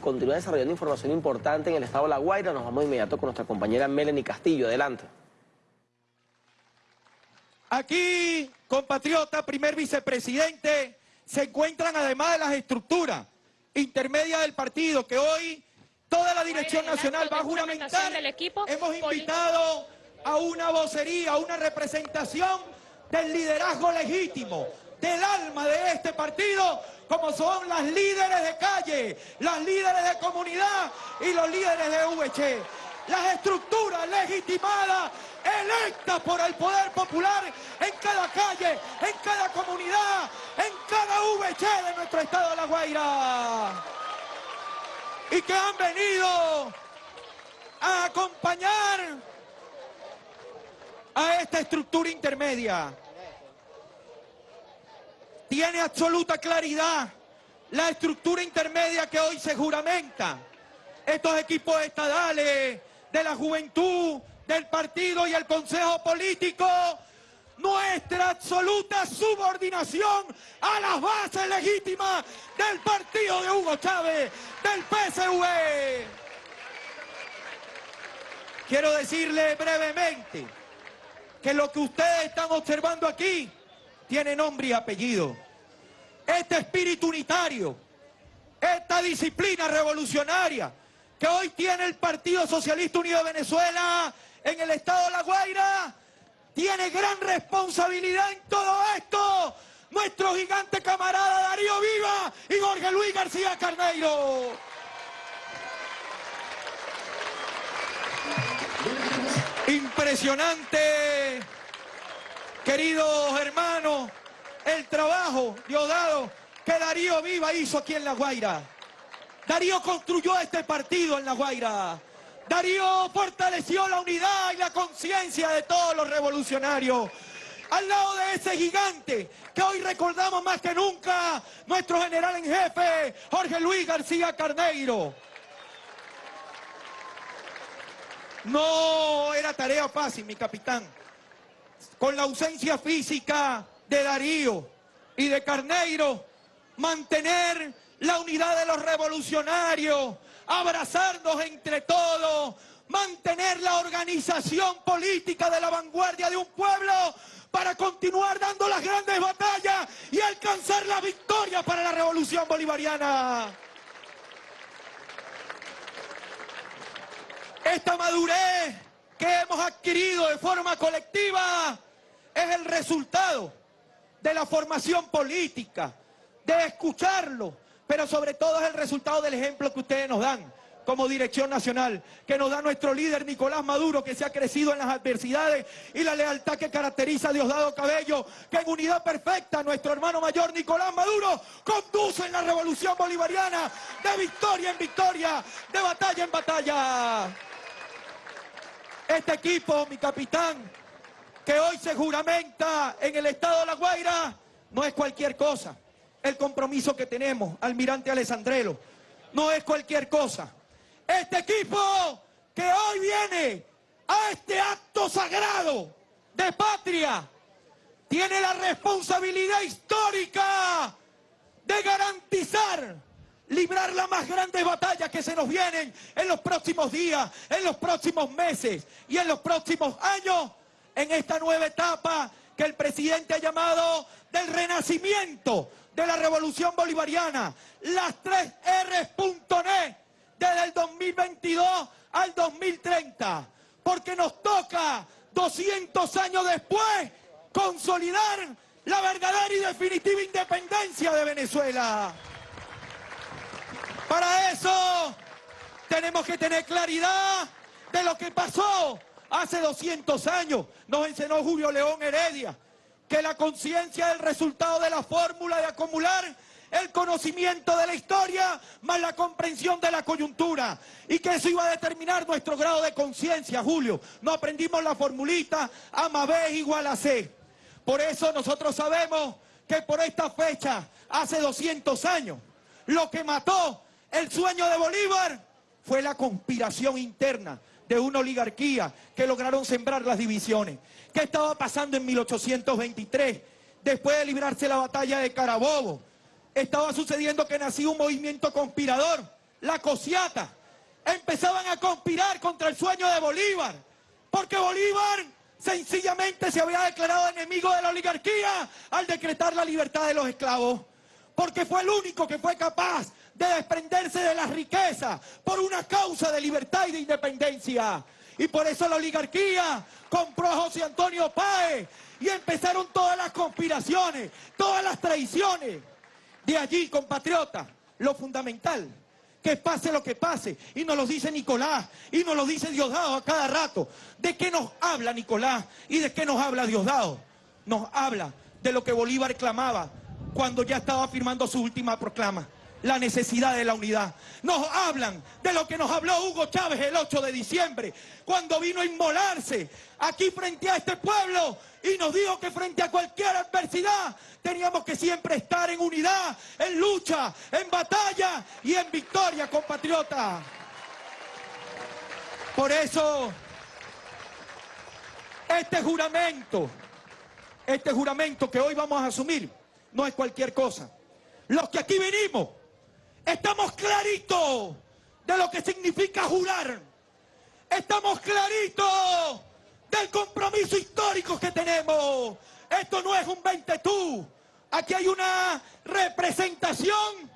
continúa desarrollando información importante en el estado de La Guaira. Nos vamos de inmediato con nuestra compañera Melanie Castillo. Adelante. Aquí, compatriota, primer vicepresidente, se encuentran además de las estructuras intermedias del partido que hoy toda la dirección nacional va a juramentar. Hemos invitado a una vocería, a una representación del liderazgo legítimo, del alma de este partido, como son las líderes de calle, las líderes de comunidad y los líderes de VC. Las estructuras legitimadas, electas por el poder popular en cada calle, en cada comunidad, en cada VC de nuestro estado de La Guaira. Y que han venido a acompañar a esta estructura intermedia tiene absoluta claridad la estructura intermedia que hoy se juramenta. Estos equipos estadales de la juventud, del partido y el consejo político, nuestra absoluta subordinación a las bases legítimas del partido de Hugo Chávez, del PSV. Quiero decirle brevemente que lo que ustedes están observando aquí tiene nombre y apellido. Este espíritu unitario, esta disciplina revolucionaria que hoy tiene el Partido Socialista Unido de Venezuela en el estado de La Guaira, tiene gran responsabilidad en todo esto. Nuestro gigante camarada Darío Viva y Jorge Luis García Carneiro. Impresionante Queridos hermanos, el trabajo Diosdado que Darío Viva hizo aquí en La Guaira. Darío construyó este partido en La Guaira. Darío fortaleció la unidad y la conciencia de todos los revolucionarios. Al lado de ese gigante que hoy recordamos más que nunca, nuestro general en jefe, Jorge Luis García Carneiro. No era tarea fácil, mi capitán con la ausencia física de Darío y de Carneiro, mantener la unidad de los revolucionarios, abrazarnos entre todos, mantener la organización política de la vanguardia de un pueblo para continuar dando las grandes batallas y alcanzar la victoria para la revolución bolivariana. Esta madurez que hemos adquirido de forma colectiva es el resultado de la formación política, de escucharlo, pero sobre todo es el resultado del ejemplo que ustedes nos dan como dirección nacional, que nos da nuestro líder Nicolás Maduro, que se ha crecido en las adversidades y la lealtad que caracteriza a Diosdado Cabello, que en unidad perfecta nuestro hermano mayor Nicolás Maduro conduce en la revolución bolivariana de victoria en victoria, de batalla en batalla. Este equipo, mi capitán, que hoy se juramenta en el estado de La Guaira, no es cualquier cosa. El compromiso que tenemos, almirante Alessandrelo, no es cualquier cosa. Este equipo que hoy viene a este acto sagrado de patria, tiene la responsabilidad histórica de garantizar librar la más grande batalla que se nos vienen en los próximos días, en los próximos meses y en los próximos años en esta nueva etapa que el presidente ha llamado del renacimiento de la revolución bolivariana. Las tres R's.net desde el 2022 al 2030. Porque nos toca 200 años después consolidar la verdadera y definitiva independencia de Venezuela. Para eso tenemos que tener claridad de lo que pasó hace 200 años. Nos enseñó Julio León Heredia que la conciencia del resultado de la fórmula de acumular el conocimiento de la historia más la comprensión de la coyuntura y que eso iba a determinar nuestro grado de conciencia, Julio. No aprendimos la formulita A más B igual a C. Por eso nosotros sabemos que por esta fecha, hace 200 años, lo que mató el sueño de Bolívar fue la conspiración interna de una oligarquía que lograron sembrar las divisiones. ¿Qué estaba pasando en 1823? Después de librarse la batalla de Carabobo, estaba sucediendo que nació un movimiento conspirador la cosiata, empezaban a conspirar contra el sueño de Bolívar, porque Bolívar sencillamente se había declarado enemigo de la oligarquía al decretar la libertad de los esclavos, porque fue el único que fue capaz de desprenderse de las riquezas por una causa de libertad y de independencia. Y por eso la oligarquía compró a José Antonio Páez y empezaron todas las conspiraciones, todas las traiciones. De allí, compatriotas, lo fundamental, que pase lo que pase, y nos lo dice Nicolás, y nos lo dice Diosdado a cada rato. ¿De qué nos habla Nicolás y de qué nos habla Diosdado? Nos habla de lo que Bolívar clamaba cuando ya estaba firmando su última proclama la necesidad de la unidad. Nos hablan de lo que nos habló Hugo Chávez el 8 de diciembre, cuando vino a inmolarse aquí frente a este pueblo y nos dijo que frente a cualquier adversidad teníamos que siempre estar en unidad, en lucha, en batalla y en victoria, compatriota. Por eso, este juramento, este juramento que hoy vamos a asumir, no es cualquier cosa. Los que aquí venimos, Estamos claritos de lo que significa jurar. Estamos claritos del compromiso histórico que tenemos. Esto no es un 20 tú. Aquí hay una representación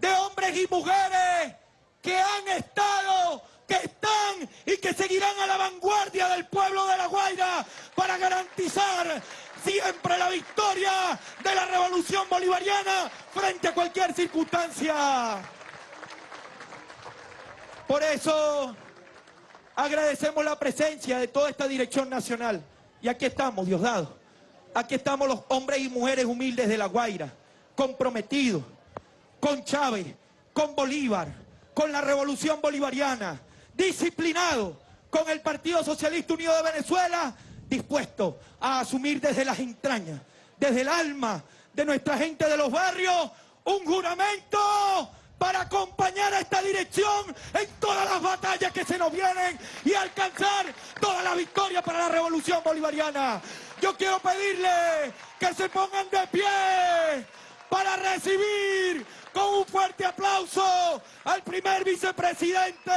de hombres y mujeres que han estado, que están y que seguirán a la vanguardia del pueblo de La Guaira para garantizar siempre la victoria de la revolución bolivariana frente a cualquier circunstancia. Por eso agradecemos la presencia de toda esta dirección nacional. Y aquí estamos, Diosdado. Aquí estamos los hombres y mujeres humildes de La Guaira, comprometidos con Chávez, con Bolívar, con la revolución bolivariana, disciplinados con el Partido Socialista Unido de Venezuela dispuesto a asumir desde las entrañas, desde el alma de nuestra gente de los barrios, un juramento para acompañar a esta dirección en todas las batallas que se nos vienen y alcanzar toda la victoria para la revolución bolivariana. Yo quiero pedirle que se pongan de pie para recibir con un fuerte aplauso al primer vicepresidente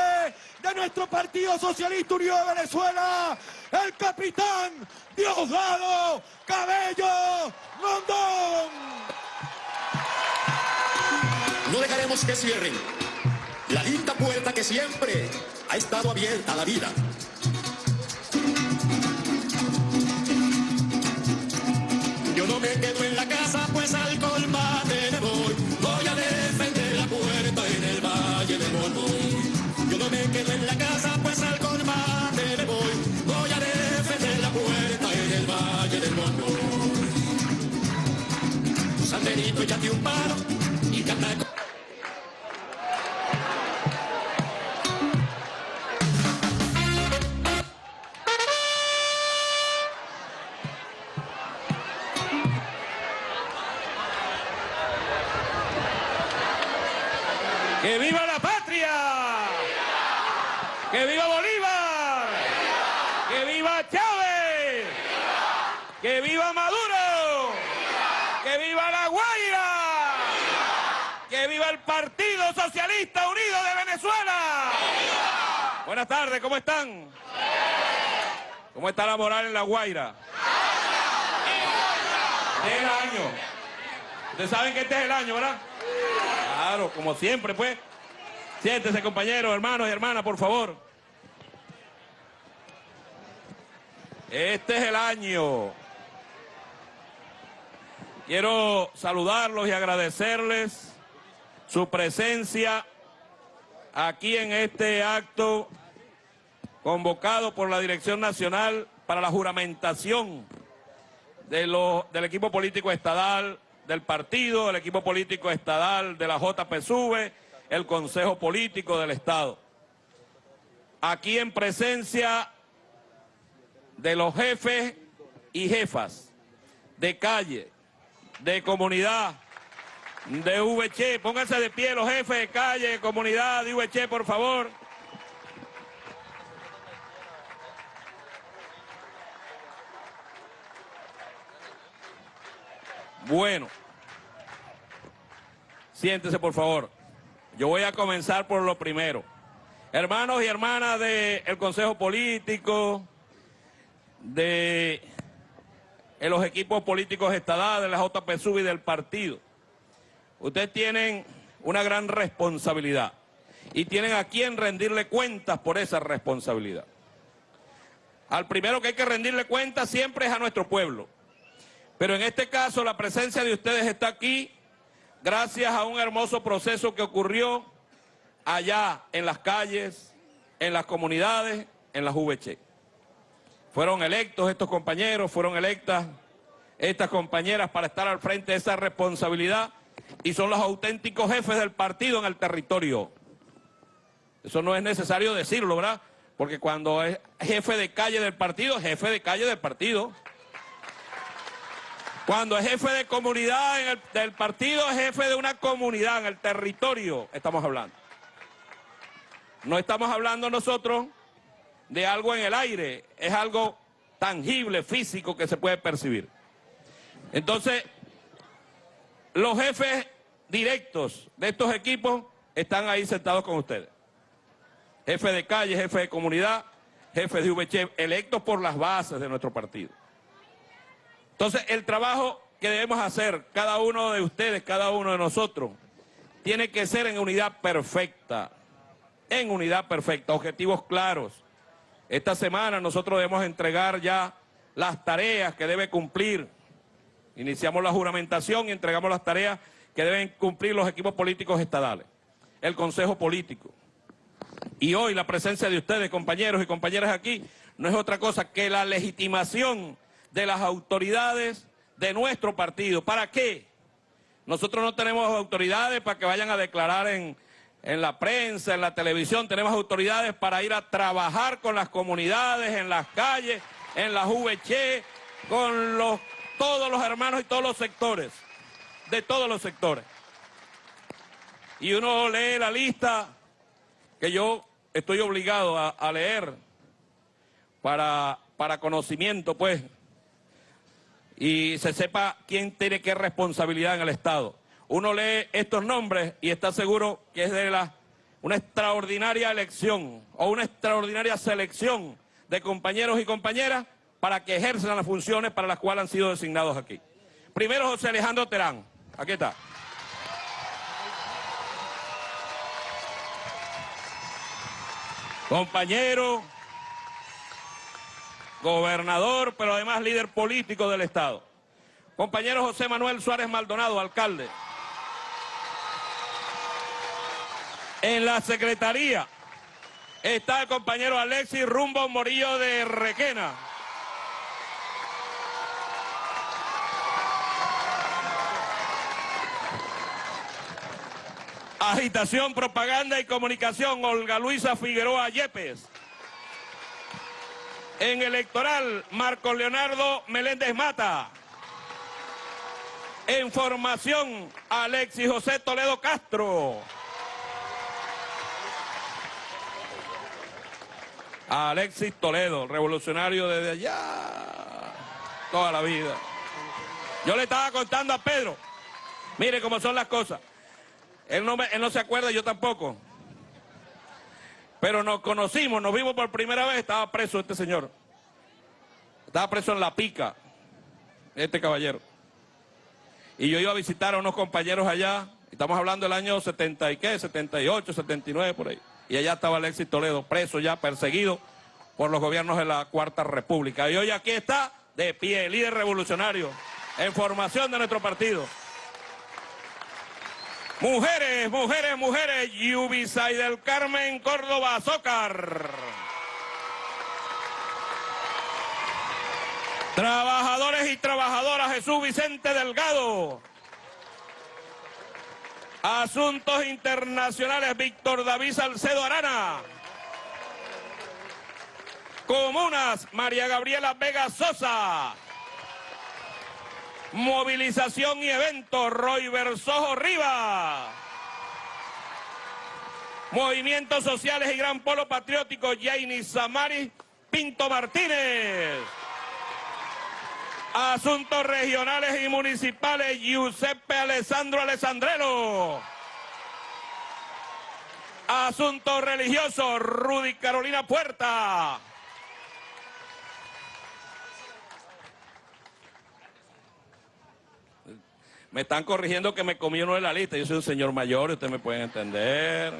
de nuestro Partido Socialista Unido de Venezuela, el capitán Diosdado Cabello Rondón. No dejaremos que cierren la linda puerta que siempre ha estado abierta a la vida. Yo no me quedo en la casa, Benito, échate un paro Guaira? Es el año. Ustedes saben que este es el año, ¿verdad? Claro, como siempre, pues. Siéntese, compañeros, hermanos y hermanas, por favor. Este es el año. Quiero saludarlos y agradecerles su presencia aquí en este acto convocado por la Dirección Nacional para la juramentación de del equipo político estadal del partido, el equipo político estadal de la JPSUV, el Consejo Político del Estado. Aquí en presencia de los jefes y jefas de calle, de comunidad, de VC. Pónganse de pie los jefes de calle, de comunidad, de VC, por favor. Bueno. Siéntese, por favor. Yo voy a comenzar por lo primero. Hermanos y hermanas del Consejo Político, de los equipos políticos estadales, de la JPSUB y del partido, ustedes tienen una gran responsabilidad y tienen a quien rendirle cuentas por esa responsabilidad. Al primero que hay que rendirle cuentas siempre es a nuestro pueblo. Pero en este caso la presencia de ustedes está aquí gracias a un hermoso proceso que ocurrió allá en las calles, en las comunidades, en las VC. Fueron electos estos compañeros, fueron electas estas compañeras para estar al frente de esa responsabilidad y son los auténticos jefes del partido en el territorio. Eso no es necesario decirlo, ¿verdad? Porque cuando es jefe de calle del partido, jefe de calle del partido. Cuando es jefe de comunidad del partido, es jefe de una comunidad en el territorio, estamos hablando. No estamos hablando nosotros de algo en el aire, es algo tangible, físico, que se puede percibir. Entonces, los jefes directos de estos equipos están ahí sentados con ustedes. Jefe de calle, jefe de comunidad, jefe de VC, electos por las bases de nuestro partido. Entonces, el trabajo que debemos hacer, cada uno de ustedes, cada uno de nosotros, tiene que ser en unidad perfecta, en unidad perfecta, objetivos claros. Esta semana nosotros debemos entregar ya las tareas que debe cumplir. Iniciamos la juramentación y entregamos las tareas que deben cumplir los equipos políticos estadales, el Consejo Político. Y hoy la presencia de ustedes, compañeros y compañeras aquí, no es otra cosa que la legitimación de las autoridades de nuestro partido. ¿Para qué? Nosotros no tenemos autoridades para que vayan a declarar en, en la prensa, en la televisión. Tenemos autoridades para ir a trabajar con las comunidades, en las calles, en las VC, con los, todos los hermanos y todos los sectores, de todos los sectores. Y uno lee la lista que yo estoy obligado a, a leer para, para conocimiento, pues, y se sepa quién tiene qué responsabilidad en el Estado. Uno lee estos nombres y está seguro que es de la, una extraordinaria elección o una extraordinaria selección de compañeros y compañeras para que ejerzan las funciones para las cuales han sido designados aquí. Primero José Alejandro Terán, aquí está. Compañero, gobernador, pero además líder político del Estado. Compañero José Manuel Suárez Maldonado, alcalde. En la secretaría está el compañero Alexis Rumbo Morillo de Requena. Agitación, propaganda y comunicación, Olga Luisa Figueroa Yepes. En electoral, Marco Leonardo Meléndez Mata. En formación, Alexis José Toledo Castro. Alexis Toledo, revolucionario desde allá, toda la vida. Yo le estaba contando a Pedro, mire cómo son las cosas. Él no, él no se acuerda, yo tampoco. Pero nos conocimos, nos vimos por primera vez, estaba preso este señor. Estaba preso en La Pica, este caballero. Y yo iba a visitar a unos compañeros allá, estamos hablando del año 70 y qué, 78, 79 por ahí. Y allá estaba Alexis Toledo, preso ya, perseguido por los gobiernos de la Cuarta República. Y hoy aquí está, de pie, líder revolucionario, en formación de nuestro partido. Mujeres, mujeres, mujeres, Yubisay del Carmen Córdoba Azócar. Trabajadores y trabajadoras, Jesús Vicente Delgado. Asuntos Internacionales, Víctor David Salcedo Arana. Comunas, María Gabriela Vega Sosa. Movilización y evento, Roy Versojo Riva. Movimientos sociales y gran polo patriótico, Jaini Samari Pinto Martínez. Asuntos regionales y municipales, Giuseppe Alessandro Alessandrelo. Asunto religioso, Rudy Carolina Puerta. Me están corrigiendo que me comí uno de la lista. Yo soy un señor mayor ustedes me pueden entender.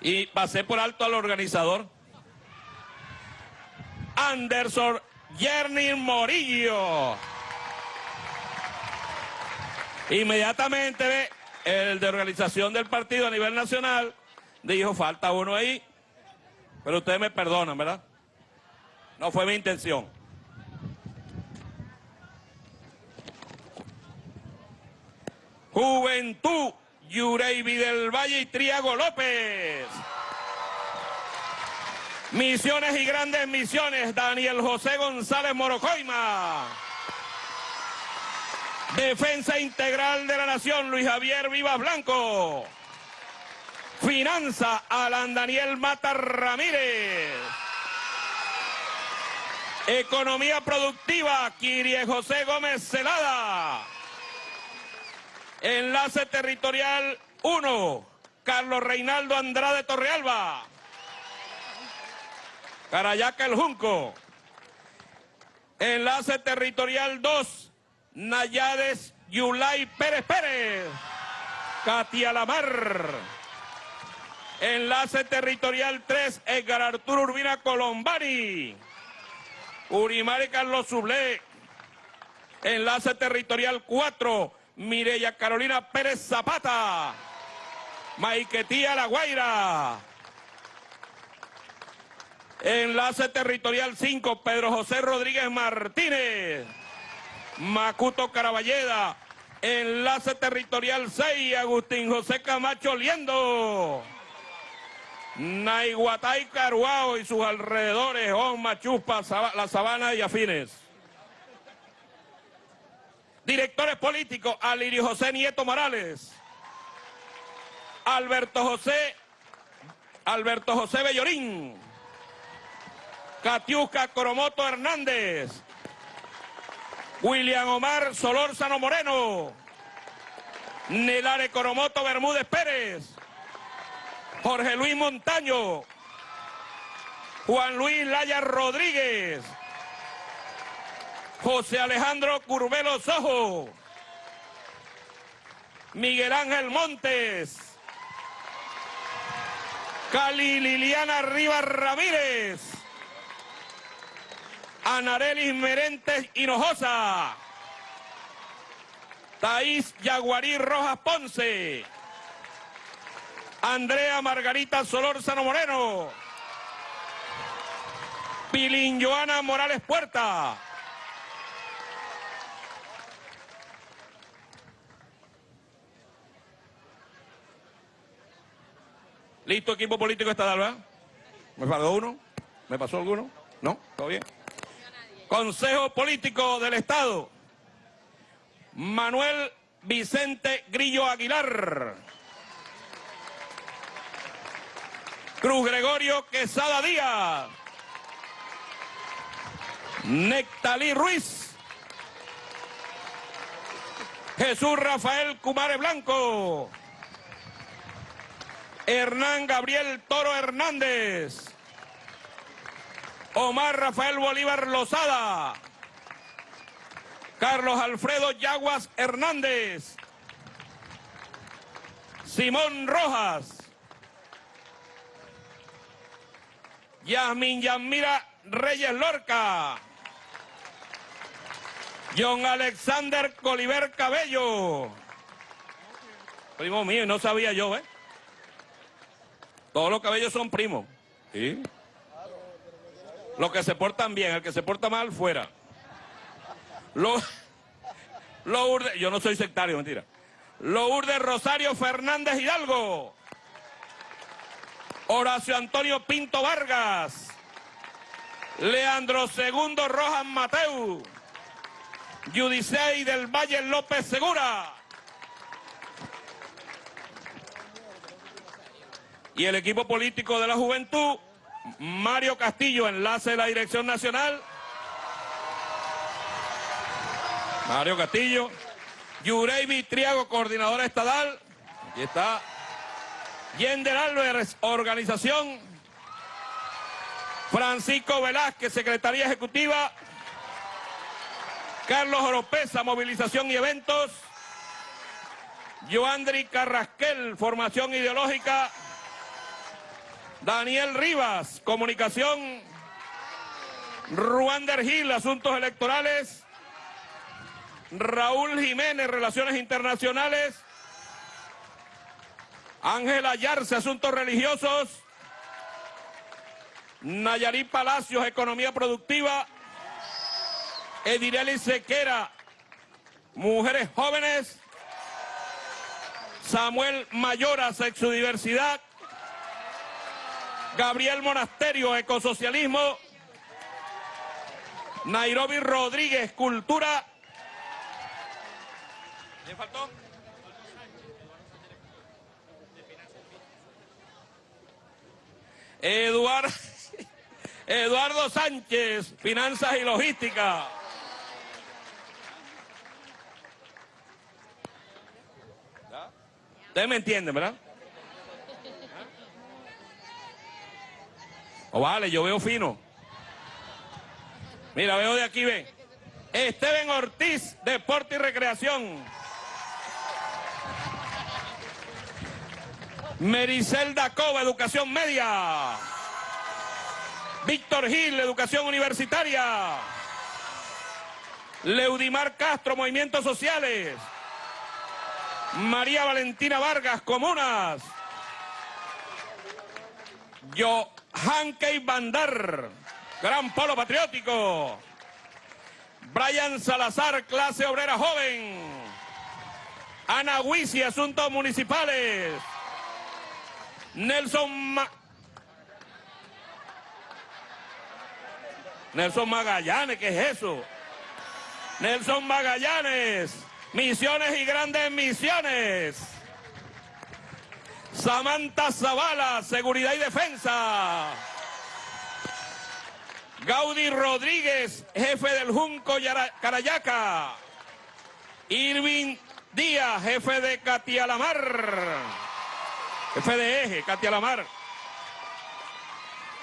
Y pasé por alto al organizador. Anderson Yerny Morillo. Inmediatamente el de organización del partido a nivel nacional dijo, falta uno ahí. Pero ustedes me perdonan, ¿verdad? No fue mi intención. Juventud, Yureibi del Valle y Triago López. Misiones y grandes misiones, Daniel José González Morocoima. Defensa Integral de la Nación, Luis Javier Vivas Blanco. Finanza, Alan Daniel Mata Ramírez. Economía Productiva, Kirie José Gómez Celada. Enlace Territorial 1, Carlos Reinaldo Andrade Torrealba. Carayaca El Junco. Enlace Territorial 2, Nayades Yulay Pérez Pérez. Katia Lamar. Enlace Territorial 3, Edgar Arturo Urbina Colombani. Urimari Carlos Sublé. Enlace Territorial 4, Mireya Carolina Pérez Zapata. Maiquetía La Guaira. Enlace Territorial 5, Pedro José Rodríguez Martínez. Macuto Caraballeda. Enlace Territorial 6, Agustín José Camacho Liendo. Naiguatay Caruao y sus alrededores, Oma, Chupa, La Sabana y Afines. Directores políticos, Alirio José Nieto Morales. Alberto José, Alberto José Bellorín. Catiusca Coromoto Hernández. William Omar Solórzano Moreno. Nelare Coromoto Bermúdez Pérez. Jorge Luis Montaño. Juan Luis Laya Rodríguez. José Alejandro Curbelo Sojo. Miguel Ángel Montes. Cali Liliana Rivas Ramírez. Anarelis Merentes Hinojosa. Taís Yaguarí Rojas Ponce. Andrea Margarita Solórzano Moreno. Pilín Joana Morales Puerta. ¿Listo equipo político estatal, verdad? ¿Me faltó uno? ¿Me pasó alguno? ¿No? ¿Todo bien? Consejo Político del Estado. Manuel Vicente Grillo Aguilar. Cruz Gregorio Quesada Díaz. Nectalí Ruiz. Jesús Rafael Cumare Blanco. Hernán Gabriel Toro Hernández. Omar Rafael Bolívar Lozada. Carlos Alfredo Yaguas Hernández. Simón Rojas. Yasmin Yamira Reyes Lorca. John Alexander Coliver Cabello. Primo mío, no sabía yo, ¿eh? Todos los cabellos son primos. ¿Sí? Los que se portan bien, el que se porta mal, fuera. Lo, yo no soy sectario, mentira. Lourdes Rosario Fernández Hidalgo. Horacio Antonio Pinto Vargas. Leandro Segundo Rojas Mateu. Judicey del Valle López Segura. Y el equipo político de la juventud, Mario Castillo, enlace de la Dirección Nacional. Mario Castillo. Yurey Triago, coordinadora estatal. Aquí está. Yender Álvarez, organización. Francisco Velázquez, Secretaría Ejecutiva. Carlos Oropesa, movilización y eventos. Joandri Carrasquel, formación ideológica. Daniel Rivas, comunicación. Ruander Gil, asuntos electorales. Raúl Jiménez, relaciones internacionales. Ángela Yarce, asuntos religiosos. Nayarit Palacios, economía productiva. Edireli Sequera, mujeres jóvenes. Samuel Mayora, sexodiversidad. Gabriel Monasterio, ecosocialismo. Nairobi Rodríguez, cultura. ¿Le faltó? Eduardo, Eduardo Sánchez, finanzas y logística. Ustedes me entienden, ¿verdad? O vale, yo veo fino. Mira, veo de aquí, ve. Esteban Ortiz, Deporte y Recreación. Mericel Dacova, Educación Media. Víctor Gil, Educación Universitaria. Leudimar Castro, Movimientos Sociales. María Valentina Vargas, Comunas. Johan Key Bandar, Gran Polo Patriótico. Brian Salazar, Clase Obrera Joven. Ana Huisi, Asuntos Municipales. Nelson Nelson Magallanes, ¿qué es eso? Nelson Magallanes, Misiones y Grandes Misiones. Samantha Zavala, Seguridad y Defensa. Gaudí Rodríguez, jefe del Junco Carayaca. Irving Díaz, jefe de Catialamar. Jefe de eje, Katia Lamar.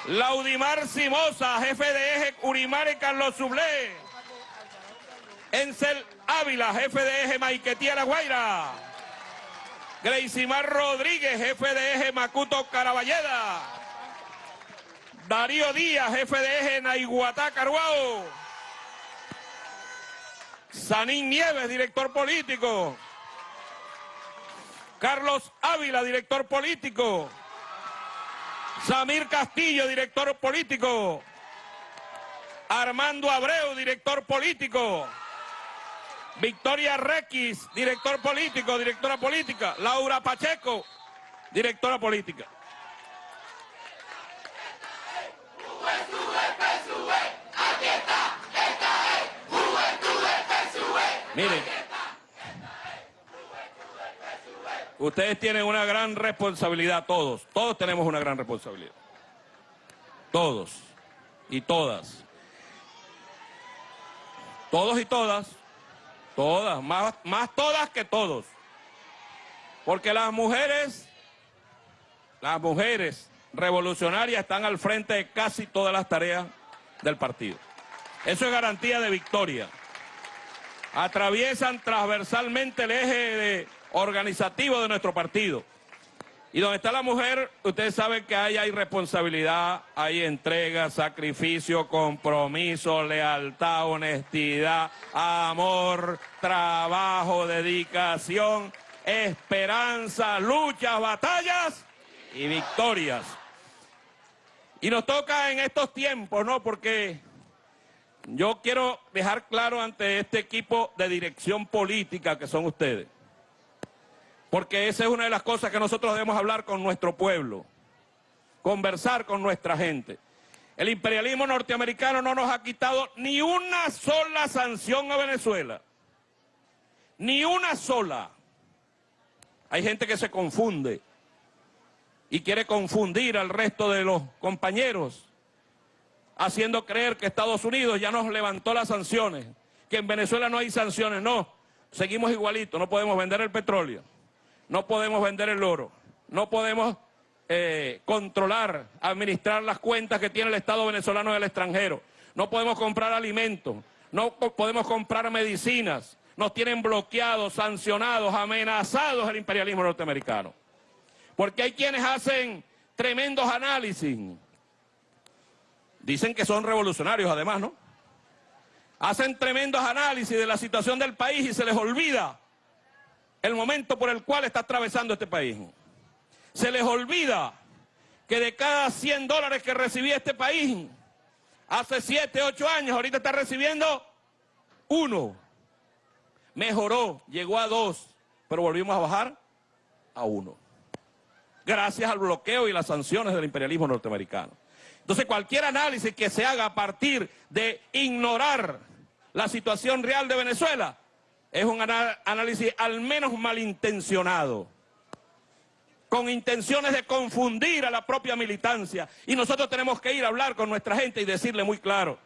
Laudimar Simosa, jefe de eje, Urimar y Carlos Sublé. Encel Ávila, jefe de eje, Maiquetía La Guaira. Greisimar Rodríguez, jefe de eje, Macuto Caraballeda. Darío Díaz, jefe de eje, Naiguatá Caruao. Sanín Nieves, director político. Carlos Ávila, director político. Samir Castillo, director político. Armando Abreu, director político. Victoria Requis, director político, directora política. Laura Pacheco, directora política. Miren, ustedes tienen una gran responsabilidad, todos, todos tenemos una gran responsabilidad. Todos y todas. Todos y todas, todas, más, más todas que todos. Porque las mujeres, las mujeres revolucionarias están al frente de casi todas las tareas del partido. Eso es garantía de victoria atraviesan transversalmente el eje organizativo de nuestro partido. Y donde está la mujer, ustedes saben que ahí hay responsabilidad, hay entrega, sacrificio, compromiso, lealtad, honestidad, amor, trabajo, dedicación, esperanza, luchas, batallas y victorias. Y nos toca en estos tiempos, ¿no? Porque yo quiero dejar claro ante este equipo de dirección política que son ustedes, porque esa es una de las cosas que nosotros debemos hablar con nuestro pueblo, conversar con nuestra gente. El imperialismo norteamericano no nos ha quitado ni una sola sanción a Venezuela, ni una sola. Hay gente que se confunde y quiere confundir al resto de los compañeros haciendo creer que Estados Unidos ya nos levantó las sanciones, que en Venezuela no hay sanciones. No, seguimos igualitos, no podemos vender el petróleo, no podemos vender el oro, no podemos eh, controlar, administrar las cuentas que tiene el Estado venezolano en el extranjero. No podemos comprar alimentos, no podemos comprar medicinas. Nos tienen bloqueados, sancionados, amenazados el imperialismo norteamericano. Porque hay quienes hacen tremendos análisis. Dicen que son revolucionarios además, ¿no? Hacen tremendos análisis de la situación del país y se les olvida el momento por el cual está atravesando este país. Se les olvida que de cada 100 dólares que recibía este país, hace 7, 8 años, ahorita está recibiendo uno. Mejoró, llegó a dos, pero volvimos a bajar a uno. Gracias al bloqueo y las sanciones del imperialismo norteamericano. Entonces cualquier análisis que se haga a partir de ignorar la situación real de Venezuela es un análisis al menos malintencionado con intenciones de confundir a la propia militancia. Y nosotros tenemos que ir a hablar con nuestra gente y decirle muy claro,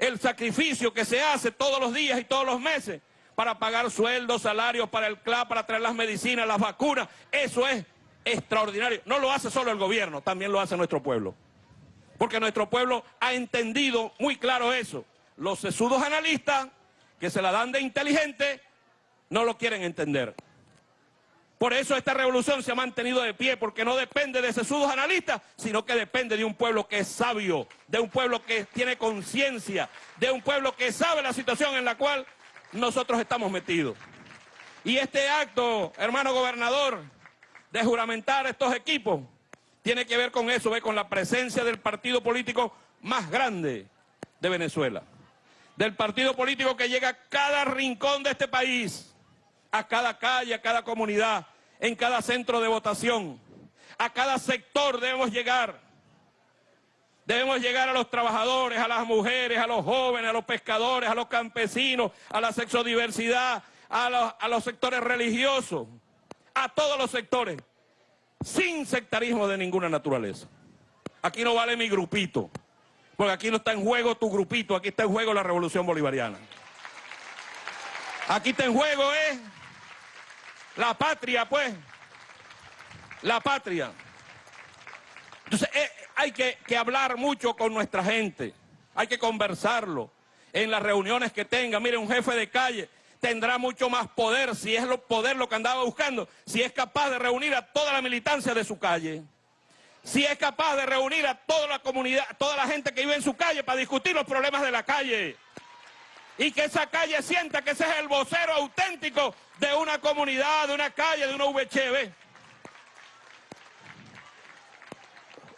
el sacrificio que se hace todos los días y todos los meses para pagar sueldos, salarios para el CLA, para traer las medicinas, las vacunas, eso es extraordinario. No lo hace solo el gobierno, también lo hace nuestro pueblo. Porque nuestro pueblo ha entendido muy claro eso. Los sesudos analistas, que se la dan de inteligente, no lo quieren entender. Por eso esta revolución se ha mantenido de pie, porque no depende de sesudos analistas, sino que depende de un pueblo que es sabio, de un pueblo que tiene conciencia, de un pueblo que sabe la situación en la cual nosotros estamos metidos. Y este acto, hermano gobernador, de juramentar estos equipos, tiene que ver con eso, ve, con la presencia del partido político más grande de Venezuela. Del partido político que llega a cada rincón de este país a cada calle, a cada comunidad, en cada centro de votación. A cada sector debemos llegar. Debemos llegar a los trabajadores, a las mujeres, a los jóvenes, a los pescadores, a los campesinos, a la sexodiversidad, a los, a los sectores religiosos, a todos los sectores, sin sectarismo de ninguna naturaleza. Aquí no vale mi grupito, porque aquí no está en juego tu grupito, aquí está en juego la revolución bolivariana. Aquí está en juego, ¿eh? La patria, pues. La patria. Entonces, eh, hay que, hablar mucho con nuestra gente. Hay que conversarlo en las reuniones que tenga. Mire, un jefe de calle tendrá mucho más poder, si es lo poder lo que andaba buscando, si es capaz de reunir a toda la militancia de su calle. Si es capaz de reunir a toda la comunidad, toda la gente que vive en su calle para discutir los problemas de la calle y que esa calle sienta que ese es el vocero auténtico de una comunidad, de una calle, de una VHB.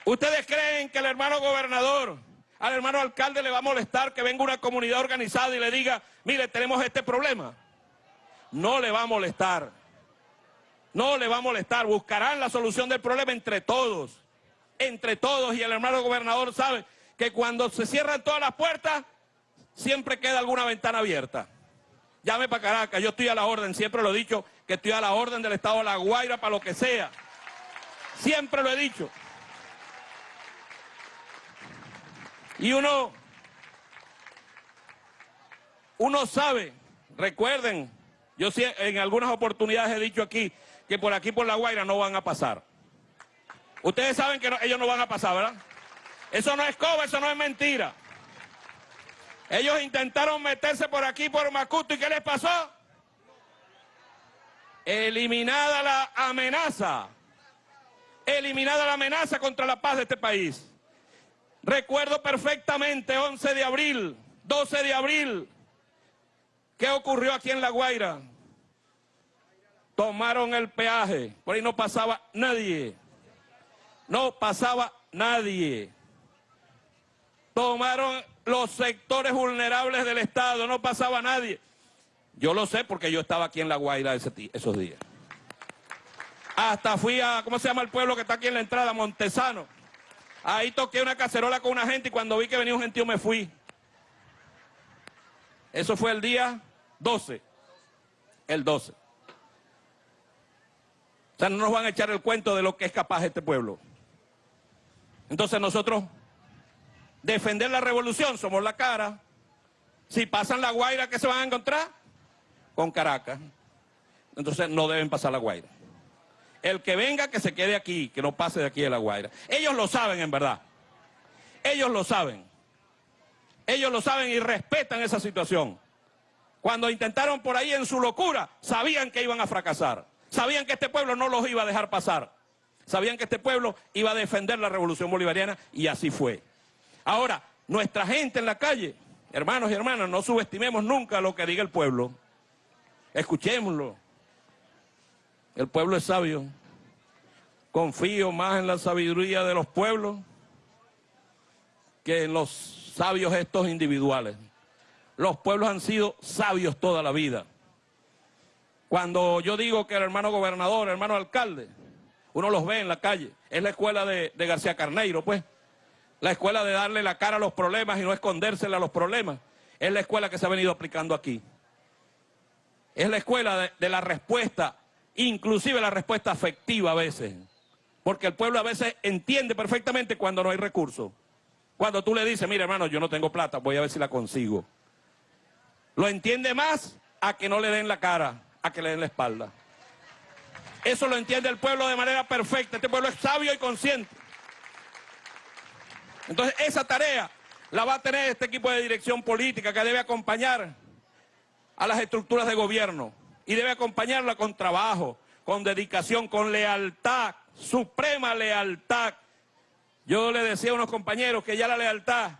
¿Ustedes creen que el hermano gobernador, al hermano alcalde le va a molestar que venga una comunidad organizada y le diga, mire, tenemos este problema? No le va a molestar. No le va a molestar. Buscarán la solución del problema entre todos. Entre todos. Y el hermano gobernador sabe que cuando se cierran todas las puertas, siempre queda alguna ventana abierta. Llame para Caracas, yo estoy a la orden, siempre lo he dicho, que estoy a la orden del Estado de La Guaira para lo que sea. Siempre lo he dicho. Y uno, uno sabe, recuerden, yo en algunas oportunidades he dicho aquí que por aquí por La Guaira no van a pasar. Ustedes saben que ellos no van a pasar, ¿verdad? Eso no es coba, eso no es mentira. Ellos intentaron meterse por aquí, por Macuto, ¿y qué les pasó? Eliminada la amenaza. Eliminada la amenaza contra la paz de este país. Recuerdo perfectamente 11 de abril, 12 de abril, ¿qué ocurrió aquí en La Guaira? Tomaron el peaje, por ahí no pasaba nadie. No pasaba nadie. Tomaron los sectores vulnerables del Estado, no pasaba nadie. Yo lo sé porque yo estaba aquí en La Guaira esos días. Hasta fui a, ¿cómo se llama el pueblo que está aquí en la entrada? Montesano. Ahí toqué una cacerola con una gente y cuando vi que venía un gentío me fui. Eso fue el día 12. El 12. O sea, no nos van a echar el cuento de lo que es capaz este pueblo. Entonces nosotros defender la revolución, somos la cara. Si pasan la Guaira, ¿qué se van a encontrar? Con Caracas. Entonces no deben pasar la Guaira. El que venga, que se quede aquí, que no pase de aquí de La Guaira. Ellos lo saben, en verdad. Ellos lo saben. Ellos lo saben y respetan esa situación. Cuando intentaron por ahí en su locura, sabían que iban a fracasar. Sabían que este pueblo no los iba a dejar pasar. Sabían que este pueblo iba a defender la revolución bolivariana y así fue. Ahora, nuestra gente en la calle, hermanos y hermanas, no subestimemos nunca lo que diga el pueblo. Escuchémoslo. El pueblo es sabio. Confío más en la sabiduría de los pueblos que en los sabios estos individuales. Los pueblos han sido sabios toda la vida. Cuando yo digo que el hermano gobernador, el hermano alcalde, uno los ve en la calle, es la escuela de, García Carneiro, pues. La escuela de darle la cara a los problemas y no escondérsele a los problemas. Es la escuela que se ha venido aplicando aquí. Es la escuela de, de la respuesta, inclusive la respuesta afectiva a veces. Porque el pueblo a veces entiende perfectamente cuando no hay recursos. Cuando tú le dices, mira hermano, yo no tengo plata, voy a ver si la consigo. Lo entiende más a que no le den la cara, a que le den la espalda. Eso lo entiende el pueblo de manera perfecta. Este pueblo es sabio y consciente. Entonces esa tarea la va a tener este equipo de dirección política que debe acompañar a las estructuras de gobierno y debe acompañarla con trabajo, con dedicación, con lealtad, suprema lealtad yo le decía a unos compañeros que ya la lealtad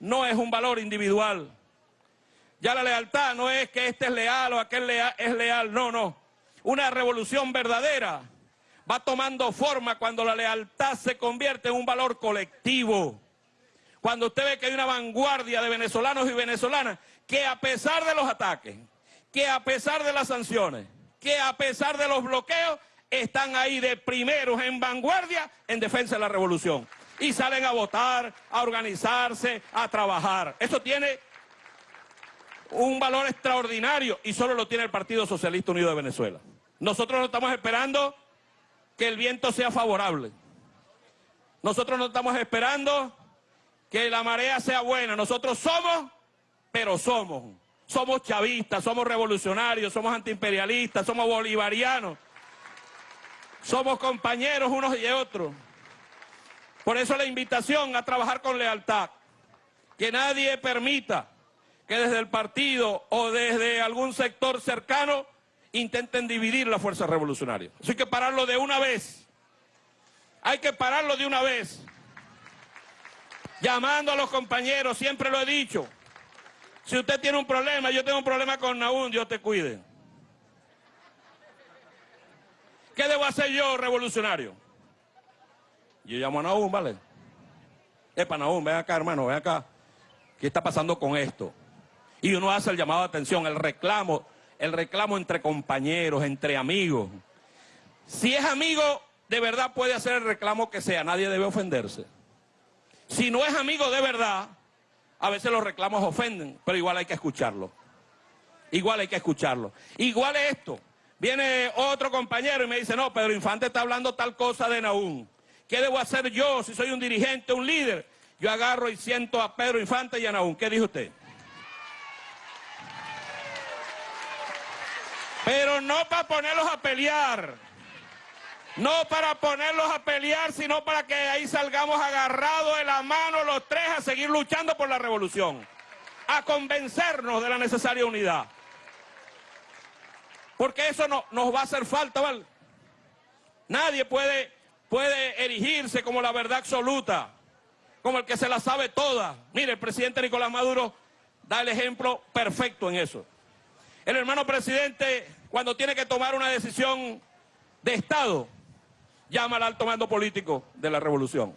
no es un valor individual. Ya la lealtad no es que este es leal o aquel es leal, no, no. Una revolución verdadera va tomando forma cuando la lealtad se convierte en un valor colectivo. Cuando usted ve que hay una vanguardia de venezolanos y venezolanas que a pesar de los ataques, que a pesar de las sanciones, que a pesar de los bloqueos, están ahí de primeros en vanguardia en defensa de la revolución y salen a votar, a organizarse, a trabajar. Eso tiene un valor extraordinario y solo lo tiene el Partido Socialista Unido de Venezuela. Nosotros no estamos esperando que el viento sea favorable. Nosotros no estamos esperando que la marea sea buena. Nosotros somos, pero somos. Somos chavistas, somos revolucionarios, somos antiimperialistas, somos bolivarianos. Somos compañeros unos y otros. Por eso la invitación a trabajar con lealtad. Que nadie permita que desde el partido o desde algún sector cercano intenten dividir la fuerza revolucionaria. Eso hay que pararlo de una vez. Hay que pararlo de una vez. Llamando a los compañeros, siempre lo he dicho. Si usted tiene un problema, yo tengo un problema con Naún, Dios te cuide. ¿Qué debo hacer yo, revolucionario? Yo llamo a Nahum, ¿vale? Epa, Nahum, ven acá, hermano, ven acá. ¿Qué está pasando con esto? Y uno hace el llamado de atención, el reclamo, el reclamo entre compañeros, entre amigos. Si es amigo, de verdad puede hacer el reclamo que sea, nadie debe ofenderse. Si no es amigo de verdad, a veces los reclamos ofenden, pero igual hay que escucharlo. Igual hay que escucharlo. Igual es esto. Viene otro compañero y me dice, no, Pedro Infante está hablando tal cosa de Naúm. ¿Qué debo hacer yo si soy un dirigente, un líder? Yo agarro y siento a Pedro Infante y a Naúm. ¿Qué dijo usted? Pero no para ponerlos a pelear. No para ponerlos a pelear, sino para que ahí salgamos agarrados de la mano los tres a seguir luchando por la revolución. A convencernos de la necesaria unidad. Porque eso no, nos va a hacer falta, ¿vale? Nadie puede puede erigirse como la verdad absoluta, como el que se la sabe toda. Mire, el presidente Nicolás Maduro da el ejemplo perfecto en eso. El hermano presidente, cuando tiene que tomar una decisión de Estado, llama al alto mando político de la revolución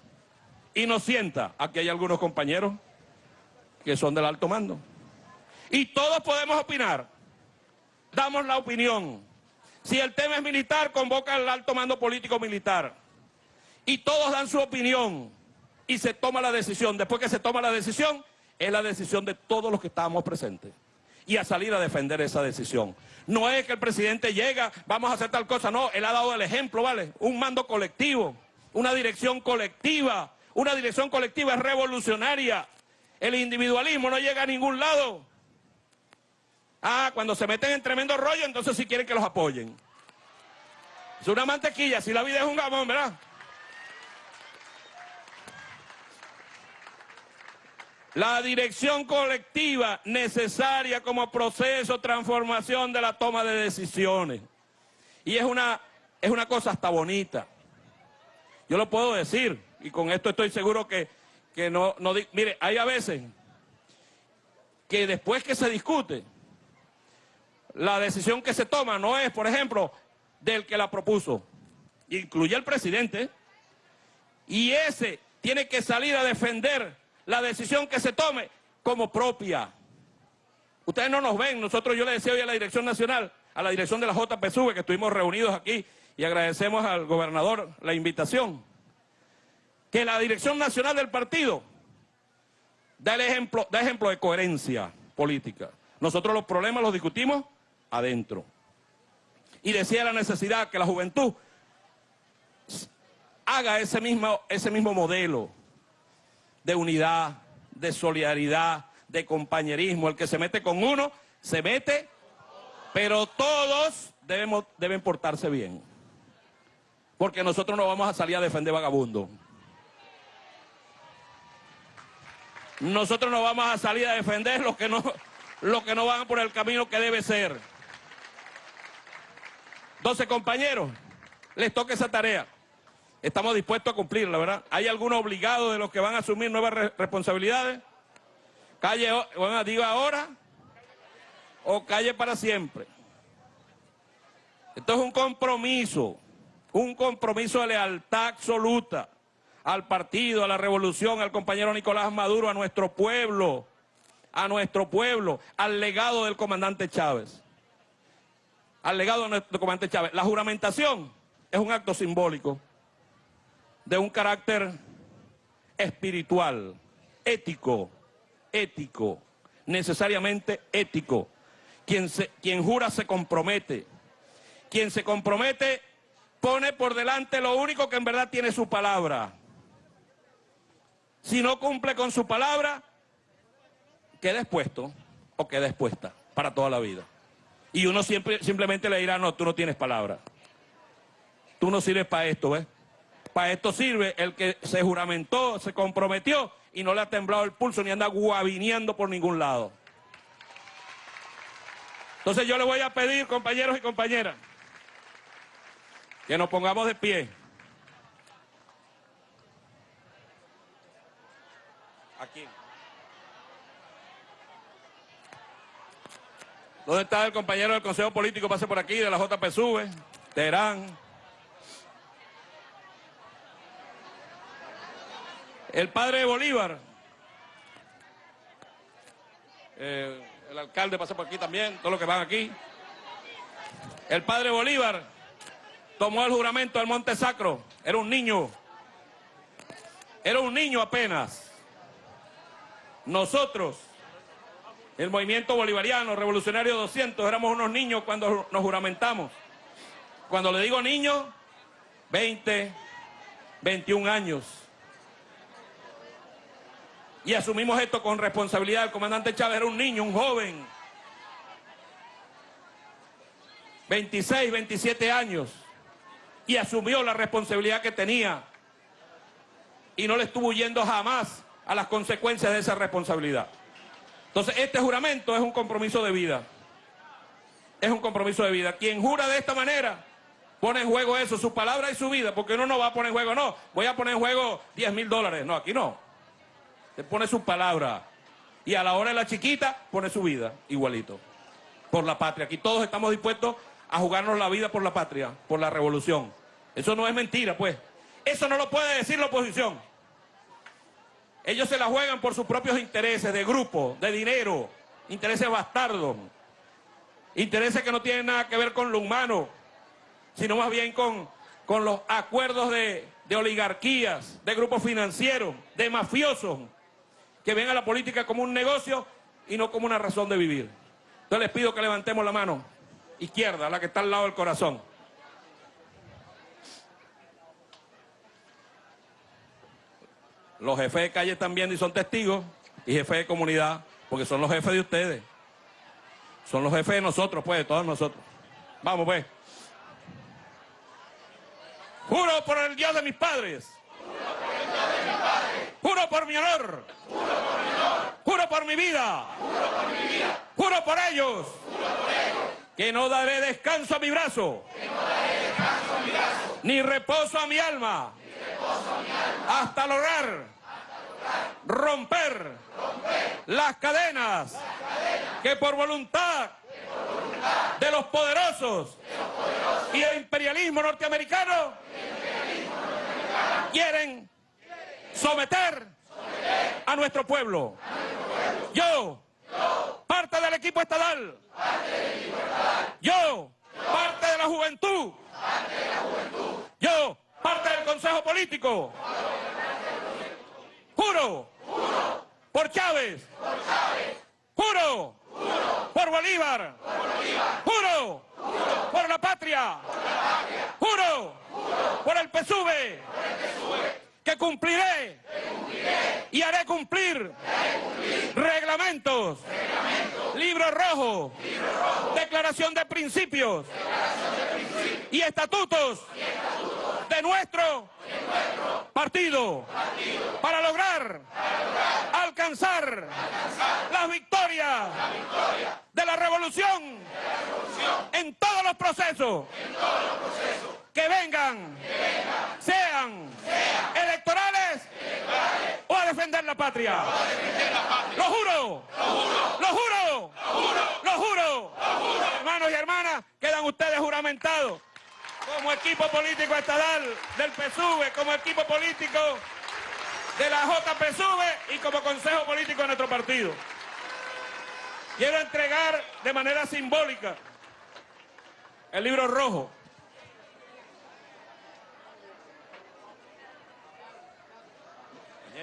y nos sienta. Aquí hay algunos compañeros que son del alto mando. Y todos podemos opinar. Damos la opinión. Si el tema es militar, convoca al alto mando político militar y todos dan su opinión y se toma la decisión. Después que se toma la decisión, es la decisión de todos los que estábamos presentes. Y a salir a defender esa decisión. No es que el presidente llega, vamos a hacer tal cosa, no, él ha dado el ejemplo, ¿vale? Un mando colectivo, una dirección colectiva, una dirección colectiva revolucionaria. El individualismo no llega a ningún lado. Ah, cuando se meten en tremendo rollo, entonces sí quieren que los apoyen. Es una mantequilla, si la vida es un gamón, ¿verdad? La dirección colectiva necesaria como proceso transformación de la toma de decisiones. Y es una, es una cosa hasta bonita. Yo lo puedo decir, y con esto estoy seguro que, que no, no... Mire, hay a veces que después que se discute, la decisión que se toma no es, por ejemplo, del que la propuso, incluye el presidente, y ese tiene que salir a defender la decisión que se tome como propia. Ustedes no nos ven, nosotros yo le decía hoy a la Dirección Nacional, a la dirección de la JPSUV, que estuvimos reunidos aquí, y agradecemos al gobernador la invitación, que la Dirección Nacional del partido da, ejemplo, da ejemplo de coherencia política. Nosotros los problemas los discutimos adentro. Y decía la necesidad que la juventud haga ese mismo, ese mismo modelo de unidad, de solidaridad, de compañerismo. El que se mete con uno, se mete, pero todos debemos, deben portarse bien. Porque nosotros no vamos a salir a defender vagabundos. Nosotros no vamos a salir a defender los que no, los que no van por el camino que debe ser. Entonces, compañeros, les toca esa tarea. Estamos dispuestos a cumplirla, ¿verdad? ¿Hay algún obligado de los que van a asumir nuevas responsabilidades? Calle, bueno, diga ahora o calle para siempre. Esto es un compromiso, un compromiso de lealtad absoluta al partido, a la revolución, al compañero Nicolás Maduro, a nuestro pueblo, a nuestro pueblo, al legado del comandante Chávez al legado de nuestro comandante Chávez. La juramentación es un acto simbólico de un carácter espiritual, ético, ético, necesariamente ético. Quien, se, quien jura se compromete. Quien se compromete pone por delante lo único que en verdad tiene su palabra. Si no cumple con su palabra, queda expuesto o queda expuesta para toda la vida. Y uno siempre, simplemente le dirá, no, tú no tienes palabra. Tú no sirves para esto, ¿ves? Para esto sirve el que se juramentó, se comprometió y no le ha temblado el pulso ni anda guavineando por ningún lado. Entonces yo le voy a pedir, compañeros y compañeras, que nos pongamos de pie. Aquí. ¿Dónde está el compañero del Consejo Político? Pase por aquí, de la JPSUV, Terán. El padre de Bolívar. Eh, el alcalde pasa por aquí también, todos los que van aquí. El padre Bolívar tomó el juramento del Monte Sacro. Era un niño. Era un niño apenas. Nosotros el movimiento bolivariano, revolucionario 200, éramos unos niños cuando nos juramentamos. Cuando le digo niños, 20, 21 años. Y asumimos esto con responsabilidad. El comandante Chávez era un niño, un joven. 26, 27 años. Y asumió la responsabilidad que tenía. Y no le estuvo huyendo jamás a las consecuencias de esa responsabilidad. Entonces, este juramento es un compromiso de vida. Es un compromiso de vida. Quien jura de esta manera, pone en juego eso, su palabra y su vida, porque uno no va a poner en juego, no, voy a poner en juego 10 mil dólares. No, aquí no. Pone su palabra. Y a la hora de la chiquita, pone su vida, igualito. Por la patria. Aquí todos estamos dispuestos a jugarnos la vida por la patria, por la revolución. Eso no es mentira, pues. Eso no lo puede decir la oposición. Ellos se la juegan por sus propios intereses de grupo, de dinero, intereses bastardos, intereses que no tienen nada que ver con lo humano, sino más bien con, con los acuerdos de, de oligarquías, de grupos financieros, de mafiosos, que ven a la política como un negocio y no como una razón de vivir. Entonces les pido que levantemos la mano izquierda, la que está al lado del corazón. Los jefes de calle también y son testigos, y jefes de comunidad, porque son los jefes de ustedes. Son los jefes de nosotros, pues, de todos nosotros. Vamos, pues. Juro por el Dios de mis padres. Juro por mi honor. Juro por mi vida. Juro por ellos. Que no daré descanso a mi brazo. Ni reposo a mi alma. Hasta lograr romper las cadenas que por voluntad de los poderosos y el imperialismo norteamericano quieren someter a nuestro pueblo. Yo, parte del equipo estatal, yo, parte de la juventud, yo, parte del consejo político, juro por Chávez, juro por Bolívar, juro por la patria, juro por el PSUV, que cumpliré y haré cumplir reglamentos, libro rojo, declaración de principios y estatutos de nuestro partido para lograr alcanzar las victorias de la revolución en todos los procesos que vengan, sean electorales o a defender la patria. Lo juro, lo juro, lo juro. Hermanos y hermanas, quedan ustedes juramentados como equipo político estatal del PSUV, como equipo político de la JPSUV y como consejo político de nuestro partido. Quiero entregar de manera simbólica el libro rojo.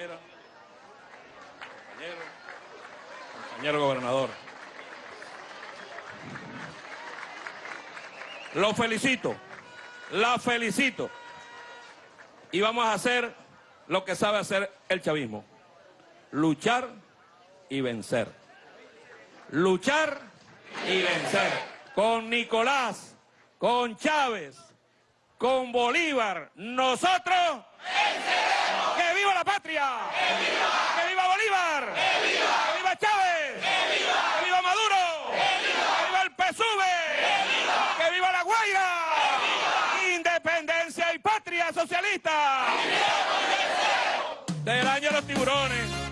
Compañero, compañero, compañero gobernador. Lo felicito, la felicito. Y vamos a hacer lo que sabe hacer el chavismo. Luchar y vencer. Luchar y vencer. Con Nicolás, con Chávez, con Bolívar, nosotros venceremos. ¡Que viva la patria! ¡Que viva! ¡Que viva Bolívar! ¡Que viva! ¡Que viva Chávez! ¡Que viva! ¡Que viva Maduro! ¡Que viva! ¡Que viva el PSUV! ¡Que viva! ¡Que viva la Guaira! ¡Que viva! Independencia y patria socialista. Del año de los tiburones.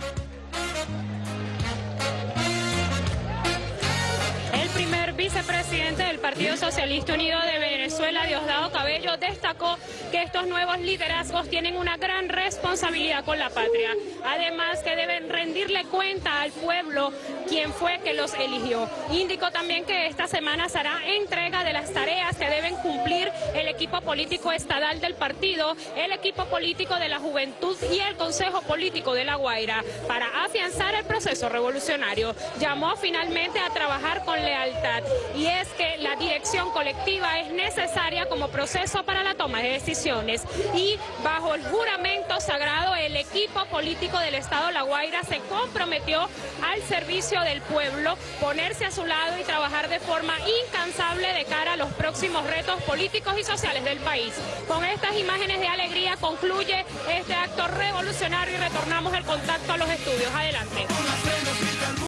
Partido Socialista Unido de Venezuela, Diosdado Cabello, destacó que estos nuevos liderazgos tienen una gran responsabilidad con la patria. Además que deben rendirle cuenta al pueblo quien fue que los eligió. Indicó también que esta semana se hará entrega de las tareas que deben cumplir el equipo político estatal del partido, el equipo político de la juventud y el Consejo Político de La Guaira para afianzar el proceso revolucionario. Llamó finalmente a trabajar con lealtad y es que la colectiva es necesaria como proceso para la toma de decisiones y bajo el juramento sagrado el equipo político del Estado La Guaira se comprometió al servicio del pueblo, ponerse a su lado y trabajar de forma incansable de cara a los próximos retos políticos y sociales del país. Con estas imágenes de alegría concluye este acto revolucionario y retornamos el contacto a los estudios. Adelante.